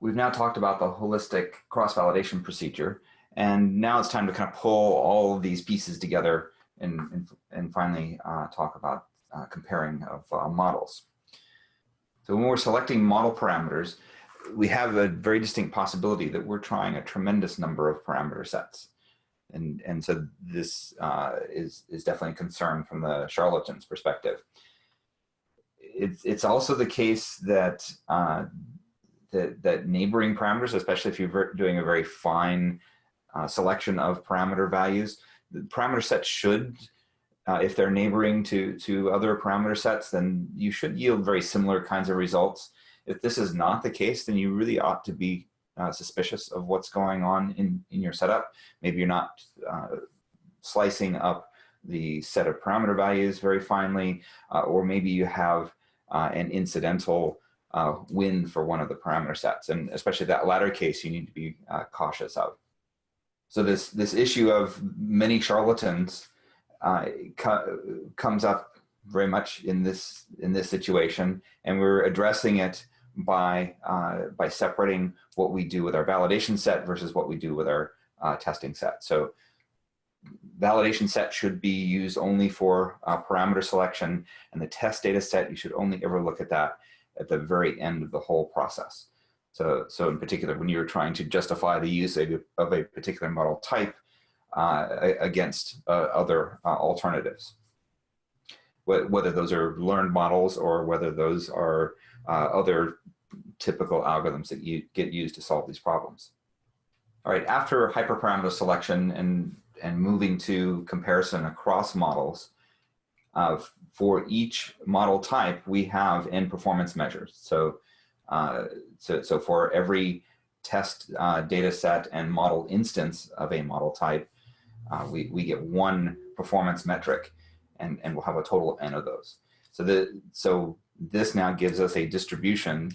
We've now talked about the holistic cross-validation procedure, and now it's time to kind of pull all of these pieces together and, and, and finally uh, talk about uh, comparing of uh, models. So when we're selecting model parameters, we have a very distinct possibility that we're trying a tremendous number of parameter sets. And, and so this uh, is, is definitely a concern from the charlatan's perspective. It's, it's also the case that, that, that neighboring parameters, especially if you're doing a very fine uh, selection of parameter values, the parameter set should, uh, if they're neighboring to, to other parameter sets, then you should yield very similar kinds of results. If this is not the case, then you really ought to be uh, suspicious of what's going on in, in your setup. Maybe you're not uh, slicing up the set of parameter values very finely, uh, or maybe you have uh, an incidental uh, win for one of the parameter sets. And especially that latter case, you need to be uh, cautious of. So this, this issue of many charlatans co comes up very much in this, in this situation, and we're addressing it by, uh, by separating what we do with our validation set versus what we do with our uh, testing set. So validation set should be used only for uh, parameter selection and the test data set, you should only ever look at that at the very end of the whole process. So, so in particular, when you're trying to justify the use of, of a particular model type uh, against uh, other uh, alternatives, whether those are learned models or whether those are uh, other typical algorithms that you get used to solve these problems. All right, after hyperparameter selection and, and moving to comparison across models, uh, for each model type, we have end performance measures. So, uh, so, so for every test uh, data set and model instance of a model type, uh, we, we get one performance metric and, and we'll have a total of n of those. So, the, so this now gives us a distribution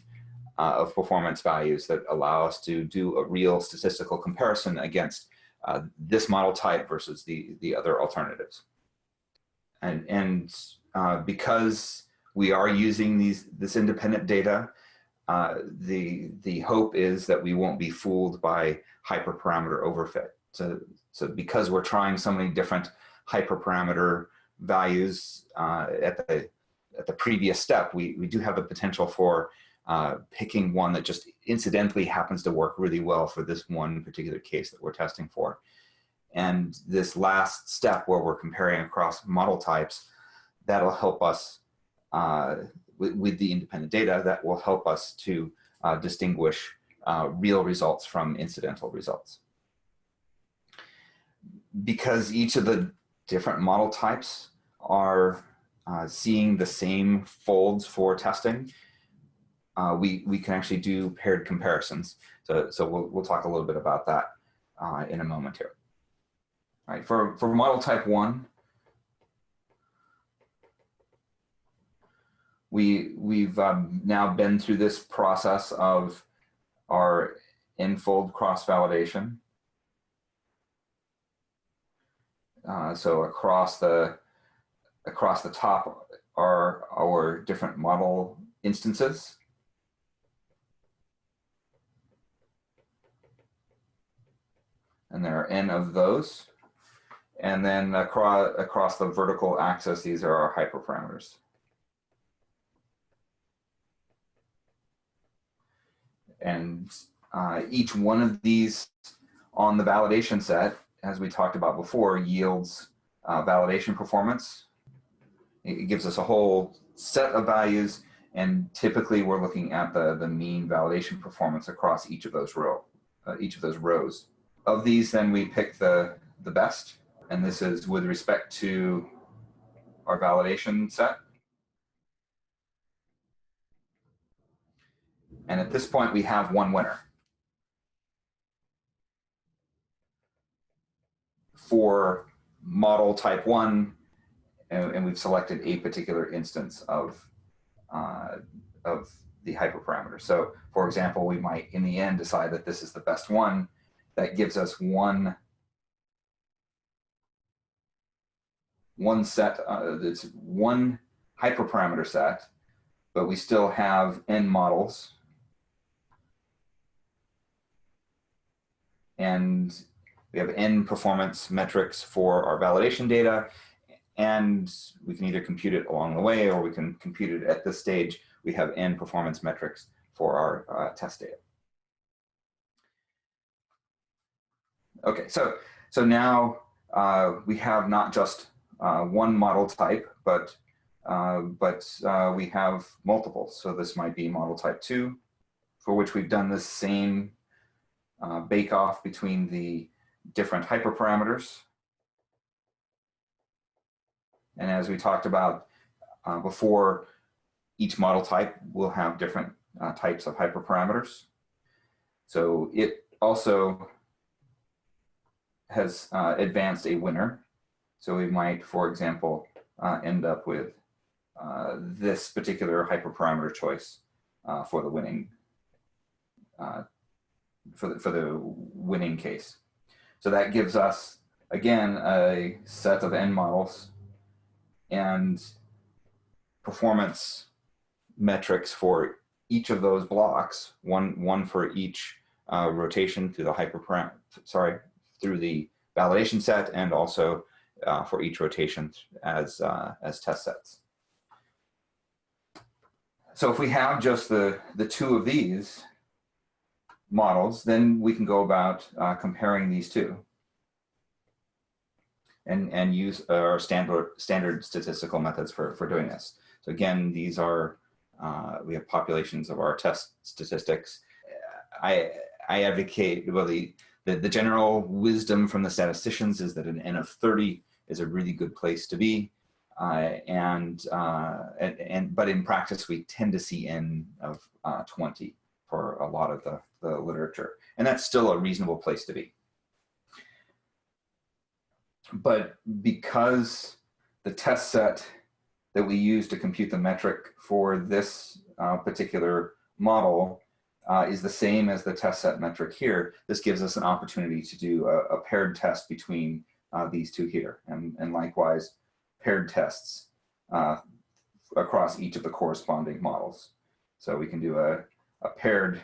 uh, of performance values that allow us to do a real statistical comparison against uh, this model type versus the, the other alternatives. And, and uh, because we are using these, this independent data, uh, the, the hope is that we won't be fooled by hyperparameter overfit. So, so because we're trying so many different hyperparameter values uh, at the at the previous step, we, we do have the potential for uh, picking one that just incidentally happens to work really well for this one particular case that we're testing for. And this last step where we're comparing across model types, that'll help us uh, with, with, the independent data, that will help us to uh, distinguish uh, real results from incidental results. Because each of the different model types are uh, seeing the same folds for testing, uh, we, we can actually do paired comparisons. So, so we'll, we'll talk a little bit about that uh, in a moment here. All right, for, for model type one, we, we've um, now been through this process of our n-fold cross-validation. Uh, so across the across the top are our different model instances. And there are n of those. And then across, across the vertical axis, these are our hyperparameters. And uh, each one of these on the validation set, as we talked about before, yields uh, validation performance it gives us a whole set of values and typically we're looking at the, the mean validation performance across each of those row, uh, each of those rows. Of these, then we pick the, the best, and this is with respect to our validation set. And at this point, we have one winner. For model type one, and, we've selected a particular instance of, uh, of the hyperparameter. So for example, we might in the end decide that this is the best one that gives us one one set, uh, it's one hyperparameter set, but we still have n models. and we have n performance metrics for our validation data, and we can either compute it along the way or we can compute it at this stage. We have n performance metrics for our uh, test data. Okay, so, so now uh, we have not just one model type, but, uh, but uh, we have multiple. So this might be model type two, for which we've done the same uh, bake off between the different hyperparameters. And as we talked about uh, before, each model type will have different uh, types of hyperparameters. So it also has uh, advanced a winner. So we might, for example, uh, end up with uh, this particular hyperparameter choice uh, for the winning uh, for the, for the winning case. So that gives us, again, a set of n models and performance metrics for each of those blocks, one, one for each uh, rotation through the hyperparam, sorry, through the validation set and also uh, for each rotation as, uh, as test sets. So if we have just the, the two of these, models, then we can go about uh, comparing these two and, and use our standard, standard statistical methods for, for doing this. So again, these are, uh, we have populations of our test statistics. I, I advocate, well, the, the, the general wisdom from the statisticians is that an N of 30 is a really good place to be. Uh, and, uh, and, and, but in practice, we tend to see N of uh, 20 for a lot of the, the literature. And that's still a reasonable place to be. But because the test set that we use to compute the metric for this uh, particular model uh, is the same as the test set metric here, this gives us an opportunity to do a, a paired test between uh, these two here. And, and likewise, paired tests uh, across each of the corresponding models. So we can do a, a paired,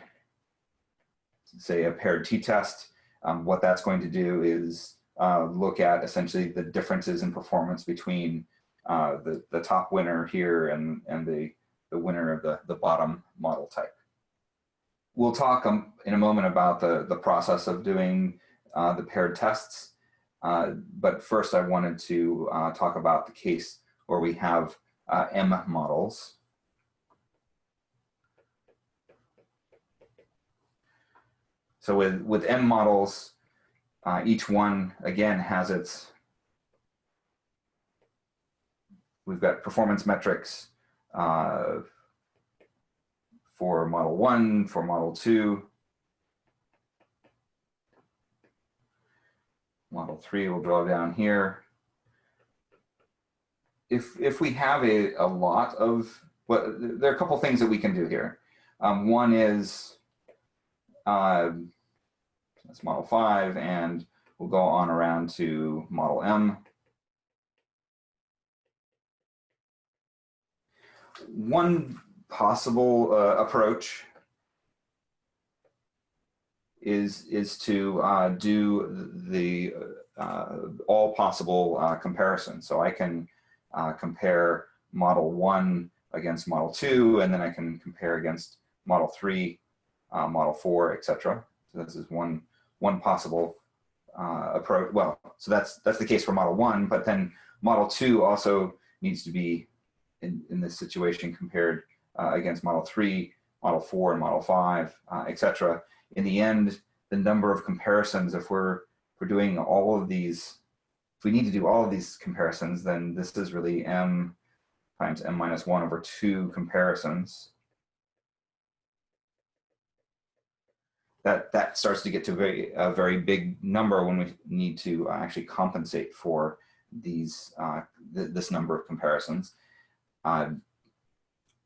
say a paired t-test, um, what that's going to do is uh, look at essentially the differences in performance between uh, the, the top winner here and, and the, the winner of the, the bottom model type. We'll talk um, in a moment about the, the process of doing uh, the paired tests. Uh, but first I wanted to uh, talk about the case where we have uh, M models. So with, with M models, uh, each one, again, has its, we've got performance metrics uh, for model one, for model two. Model three we'll draw down here. If, if we have a, a lot of, well, there are a couple things that we can do here. Um, one is uh, that's model five, and we'll go on around to model M. One possible uh, approach is is to uh, do the uh, all possible uh, comparisons. So I can uh, compare model one against model two, and then I can compare against model three uh, model four, etc. So this is one one possible uh, approach. Well, so that's that's the case for model one, but then model two also needs to be in, in this situation compared against model three, model four, and model five, etc. In the end, the number of comparisons, if we're if we're doing all of these, if we need to do all of these comparisons, then this is really m times m minus one over two comparisons. that that starts to get to a very a very big number when we need to actually compensate for these uh, th this number of comparisons. Uh,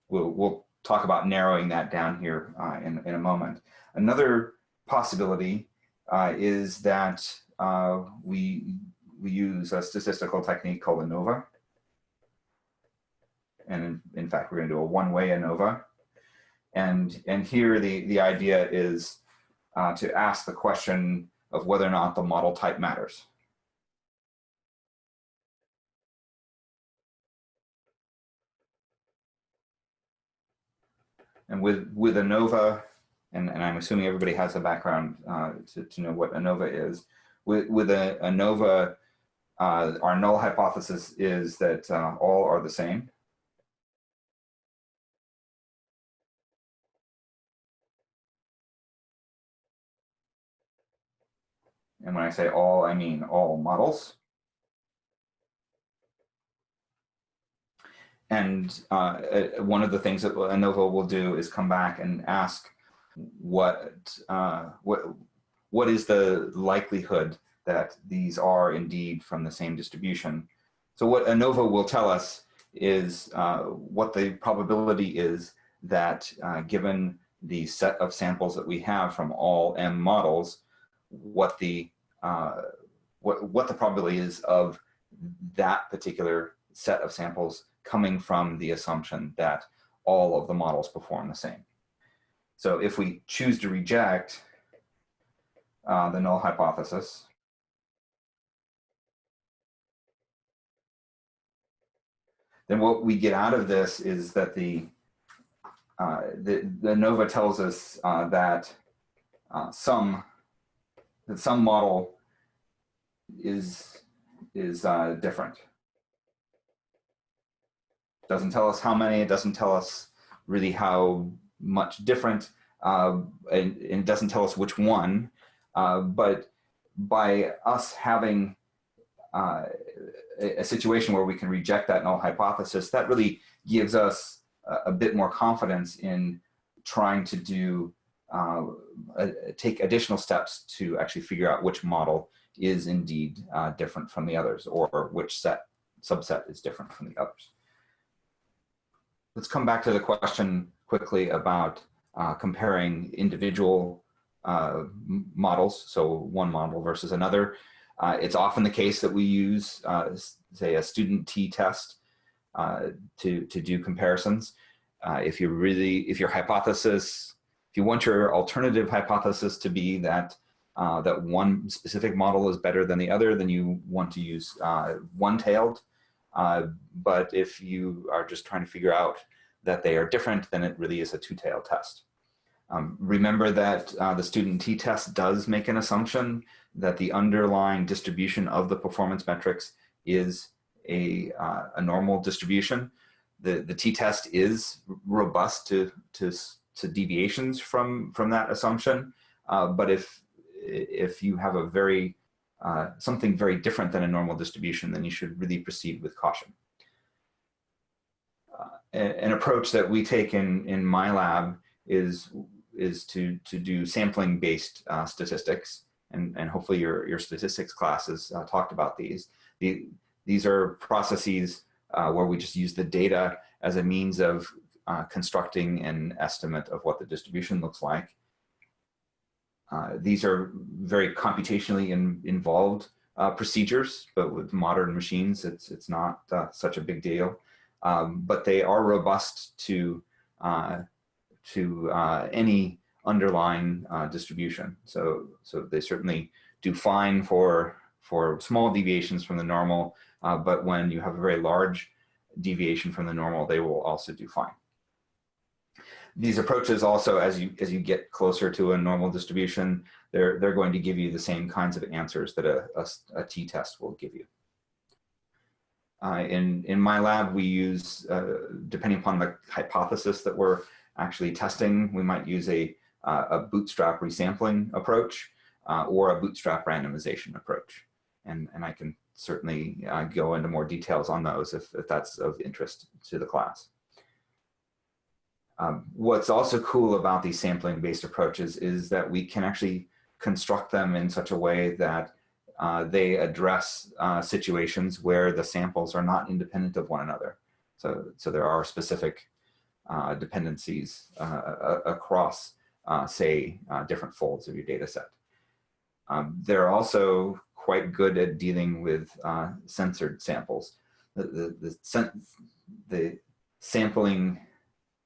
we'll we'll talk about narrowing that down here uh, in in a moment. Another possibility uh, is that uh, we we use a statistical technique called ANOVA. And in, in fact, we're going to do a one-way ANOVA. And, and here the, the idea is uh, to ask the question of whether or not the model type matters. And with, with ANOVA, and, and I'm assuming everybody has a background uh, to, to know what ANOVA is. With, with a, ANOVA, uh, our null hypothesis is that uh, all are the same. And when I say all, I mean all models. And uh, one of the things that ANOVA will do is come back and ask what, uh, what, what is the likelihood that these are indeed from the same distribution. So what ANOVA will tell us is uh, what the probability is that uh, given the set of samples that we have from all M models, what the uh, what, what the probability is of that particular set of samples coming from the assumption that all of the models perform the same. So if we choose to reject uh, the null hypothesis, then what we get out of this is that the uh, the, the ANOVA tells us uh, that uh, some that some model is is uh, different. Doesn't tell us how many. It doesn't tell us really how much different, uh, and, and, doesn't tell us which one. Uh, but by us having uh, a, a, situation where we can reject that null hypothesis, that really gives us a, a bit more confidence in trying to do uh, take additional steps to actually figure out which model is indeed uh, different from the others or which set subset is different from the others. Let's come back to the question quickly about uh, comparing individual uh, models, so one model versus another. Uh, it's often the case that we use, uh, say, a student t-test uh, to, to do comparisons. if you really, if your hypothesis, if you want your alternative hypothesis to be that uh, that one specific model is better than the other, then you want to use uh, one-tailed. Uh, but if you are just trying to figure out that they are different, then it really is a two-tailed test. Um, remember that uh, the student t-test does make an assumption that the underlying distribution of the performance metrics is a, uh, a normal distribution. The, t-test is robust to, to, to deviations from, from that assumption. Uh, but if if you have a very, uh, something very different than a normal distribution, then you should really proceed with caution. An approach that we take in, in my lab is, is to, to do sampling-based uh, statistics, and, and hopefully your, your statistics classes uh, talked about these. The, these are processes uh, where we just use the data as a means of uh, constructing an estimate of what the distribution looks like. Uh, these are very computationally in, involved uh, procedures, but with modern machines, it's, it's not uh, such a big deal. Um, but they are robust to, uh, to uh, any underlying distribution. So, so they certainly do fine for, for small deviations from the normal, but when you have a very large deviation from the normal, they will also do fine these approaches also, as you as you get closer to a normal distribution, they're they're going to give you the same kinds of answers that a, a, a t-test will give you. Uh, in in my lab, we use uh, depending upon the hypothesis that we're actually testing, we might use a uh, a bootstrap resampling approach uh, or a bootstrap randomization approach, and and I can certainly uh, go into more details on those if, if that's of interest to the class. Um, what's also cool about these sampling based approaches is that we can actually construct them in such a way that uh, they address uh, situations where the samples are not independent of one another. So, so there are specific uh, dependencies uh, across, uh, say, different folds of your data set. Um, they're also quite good at dealing with censored samples. The, the, the, the sampling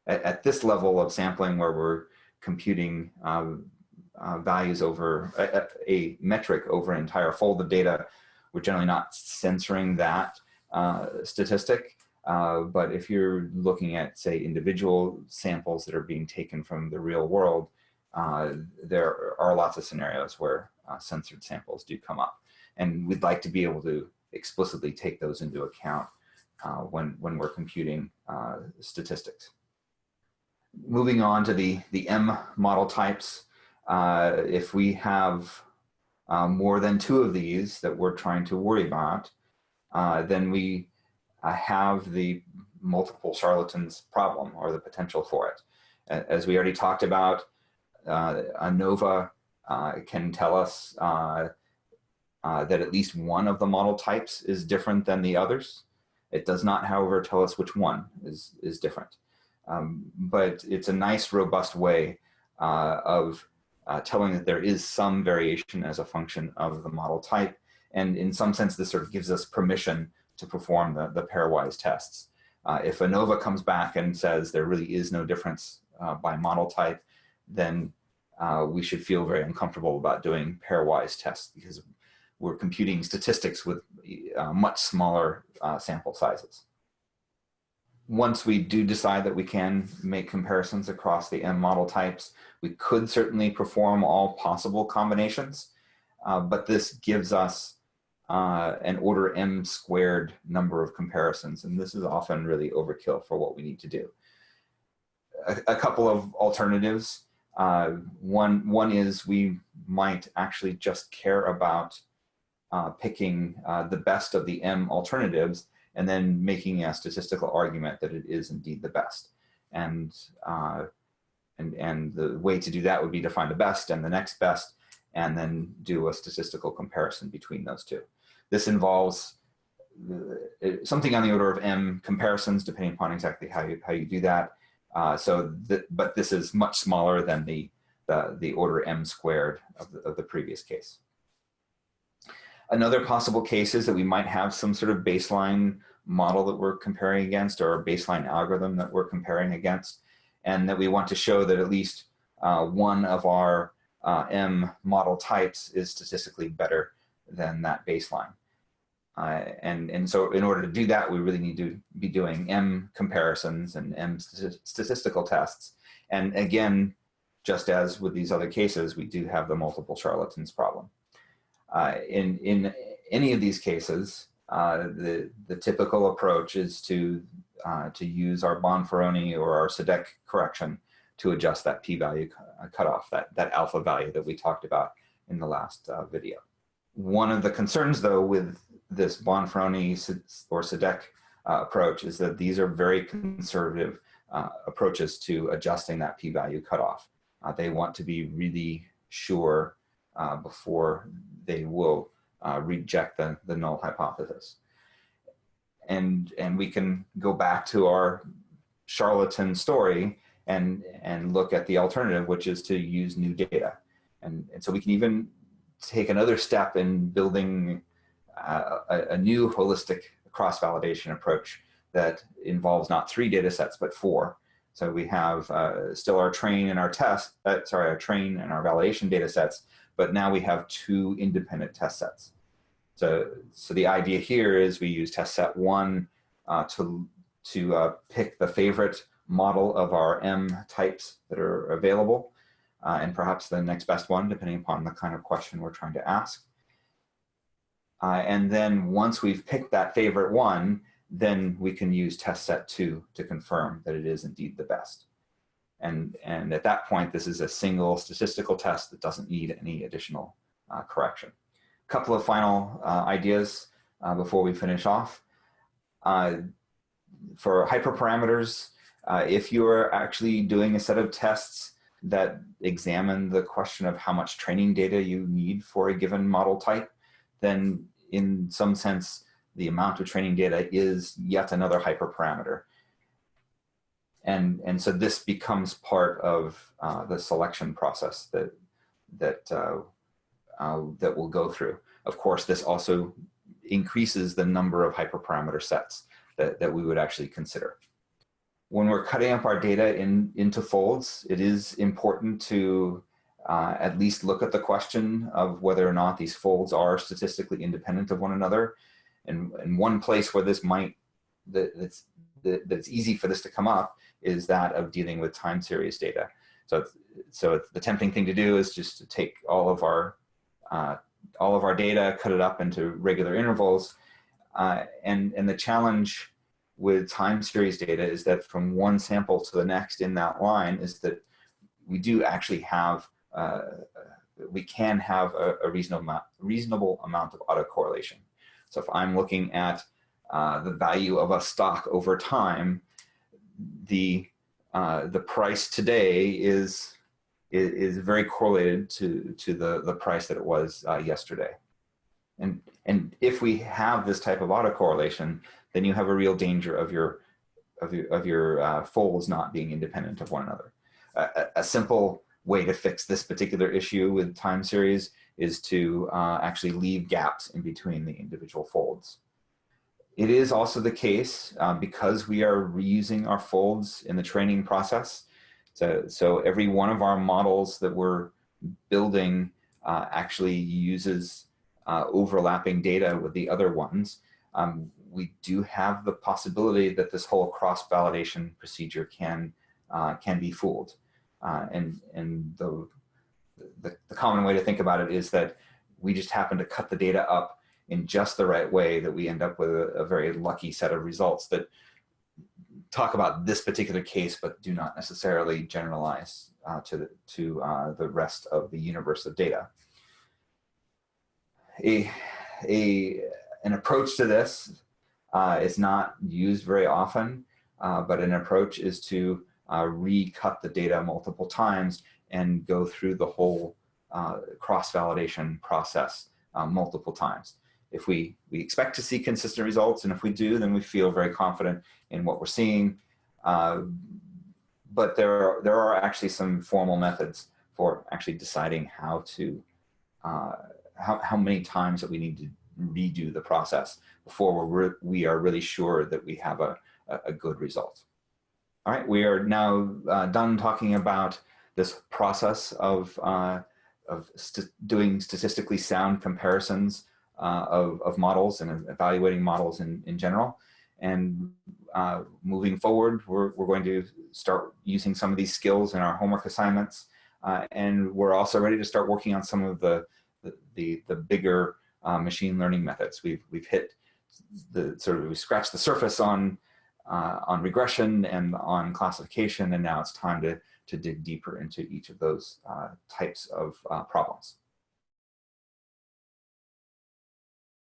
at, at, this level of sampling where we're computing um, uh, values over a, a, metric over an entire fold of data, we're generally not censoring that uh, statistic. Uh, but if you're looking at, say, individual samples that are being taken from the real world, uh, there are lots of scenarios where uh, censored samples do come up. And we'd like to be able to explicitly take those into account uh, when, when we're computing statistics. Moving on to the, the M model types, uh, if we have uh, more than two of these that we're trying to worry about, uh, then we uh, have the multiple charlatans problem or the potential for it. As we already talked about, ANOVA can tell us uh, that at least one of the model types is different than the others. It does not, however, tell us which one is, is different. Um, but it's a nice, robust way uh, of uh, telling that there is some variation as a function of the model type. And in some sense, this sort of gives us permission to perform the, the pairwise tests. Uh, if ANOVA comes back and says there really is no difference uh, by model type, then uh, we should feel very uncomfortable about doing pairwise tests because we're computing statistics with uh, much smaller uh, sample sizes. Once we do decide that we can make comparisons across the M model types, we could certainly perform all possible combinations, uh, but this gives us uh, an order M squared number of comparisons, and this is often really overkill for what we need to do. A, a couple of alternatives. Uh, one, one is we might actually just care about uh, picking uh, the best of the M alternatives and then making a statistical argument that it is indeed the best. And, uh, and, and the way to do that would be to find the best and the next best and then do a statistical comparison between those two. This involves uh, something on the order of M comparisons, depending upon exactly how you, how you do that. Uh, so, th but this is much smaller than the, the, the order M squared of the, of the previous case. Another possible case is that we might have some sort of baseline model that we're comparing against or a baseline algorithm that we're comparing against, and that we want to show that at least uh, one of our uh, M model types is statistically better than that baseline. Uh, and, and so in order to do that, we really need to be doing M comparisons and M st statistical tests. And again, just as with these other cases, we do have the multiple charlatans problem. Uh, in, in any of these cases, uh, the, the typical approach is to, uh, to use our Bonferroni or our Šidák correction to adjust that p-value cutoff, that, that alpha value that we talked about in the last uh, video. One of the concerns though with this Bonferroni or Šidák uh, approach is that these are very conservative uh, approaches to adjusting that p-value cutoff. They want to be really sure uh, before they will uh, reject the, the null hypothesis. And, and we can go back to our charlatan story and, and look at the alternative, which is to use new data. And, and so we can even take another step in building uh, a, a, new holistic cross-validation approach that involves not three data sets, but four. So we have uh, still our train and our test, uh, sorry, our train and our validation data sets, but now we have two independent test sets. So, so the idea here is we use test set one uh, to, to uh, pick the favorite model of our M types that are available, uh, and perhaps the next best one, depending upon the kind of question we're trying to ask. Uh, and then once we've picked that favorite one, then we can use test set two to confirm that it is indeed the best. And, and at that point, this is a single statistical test that doesn't need any additional uh, correction. A couple of final uh, ideas uh, before we finish off. Uh, for hyperparameters, uh, if you're actually doing a set of tests that examine the question of how much training data you need for a given model type, then in some sense, the amount of training data is yet another hyperparameter and and so this becomes part of uh, the selection process that that uh, uh, that we'll go through. Of course, this also increases the number of hyperparameter sets that, that we would actually consider. When we're cutting up our data in, into folds, it is important to uh, at least look at the question of whether or not these folds are statistically independent of one another. And, and one place where this might, that, that's, that, that's easy for this to come up is that of dealing with time series data. So, so the tempting thing to do is just to take all of our, uh, all of our data, cut it up into regular intervals. Uh, and, and the challenge with time series data is that from one sample to the next in that line is that we do actually have uh, we can have a, a, reasonable, amount, reasonable amount of autocorrelation. So if I'm looking at uh, the value of a stock over time, the uh, the price today is, is, very correlated to to the the price that it was uh, yesterday. And and if we have this type of autocorrelation, then you have a real danger of your of your of your uh, folds not being independent of one another. A, a simple way to fix this particular issue with time series is to uh, actually leave gaps in between the individual folds. It is also the case um, because we are reusing our folds in the training process. So, so every one of our models that we're building uh, actually uses uh, overlapping data with the other ones. Um, we do have the possibility that this whole cross-validation procedure can, uh, can be fooled. Uh, and and the, the, the common way to think about it is that we just happen to cut the data up in just the right way that we end up with a, a very lucky set of results that talk about this particular case, but do not necessarily generalize uh, to, the, to uh, the rest of the universe of data. A, a, an approach to this uh, is not used very often, uh, but an approach is to uh, recut the data multiple times and go through the whole uh, cross-validation process uh, multiple times. If we, we expect to see consistent results, and if we do, then we feel very confident in what we're seeing. Uh, but there are, there are actually some formal methods for actually deciding how to, uh, how, how many times that we need to redo the process before we're we are really sure that we have a, a good result. All right, we are now uh, done talking about this process of, uh, of st doing statistically sound comparisons uh, of, of models and evaluating models in, in general. And uh, moving forward, we're, we're going to start using some of these skills in our homework assignments. Uh, and we're also ready to start working on some of the, the, the, bigger uh, machine learning methods. We've, we've hit the sort of, we scratched the surface on uh, on regression and on classification, and now it's time to, to dig deeper into each of those uh, types of uh, problems.